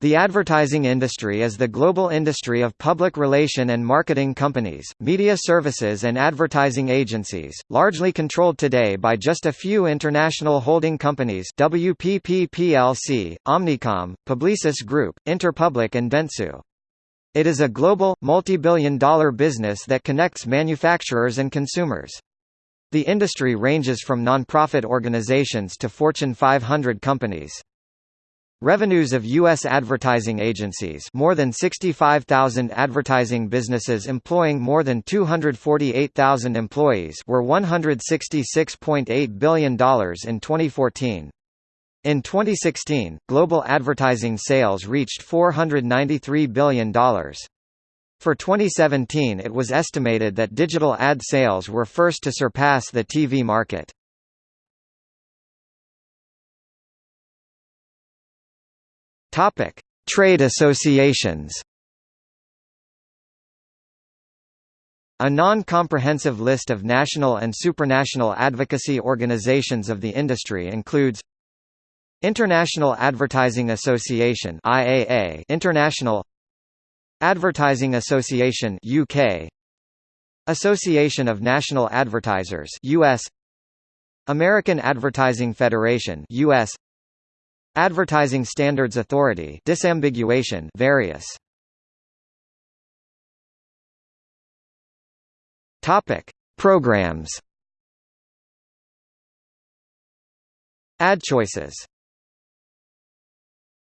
The advertising industry is the global industry of public relation and marketing companies, media services and advertising agencies, largely controlled today by just a few international holding companies WPP plc, Omnicom, Publicis Group, Interpublic and Dentsu. It is a global, multi-billion dollar business that connects manufacturers and consumers. The industry ranges from non-profit organizations to Fortune 500 companies. Revenues of U.S. advertising agencies more than 65,000 advertising businesses employing more than 248,000 employees were $166.8 billion in 2014. In 2016, global advertising sales reached $493 billion. For 2017 it was estimated that digital ad sales were first to surpass the TV market. Topic: Trade associations. A non-comprehensive list of national and supranational advocacy organizations of the industry includes International Advertising Association IAA International Advertising Association UK Association of National Advertisers US American Advertising Federation US Advertising Standards Authority disambiguation various. Topic Programs. Ad choices